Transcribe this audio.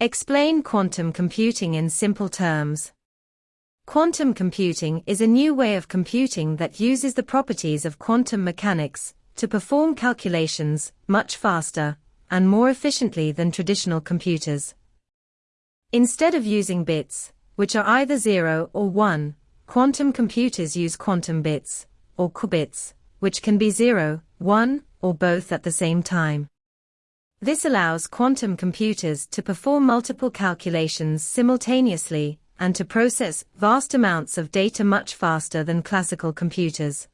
Explain quantum computing in simple terms. Quantum computing is a new way of computing that uses the properties of quantum mechanics to perform calculations much faster and more efficiently than traditional computers. Instead of using bits, which are either 0 or 1, quantum computers use quantum bits, or qubits, which can be 0, 1, or both at the same time. This allows quantum computers to perform multiple calculations simultaneously and to process vast amounts of data much faster than classical computers.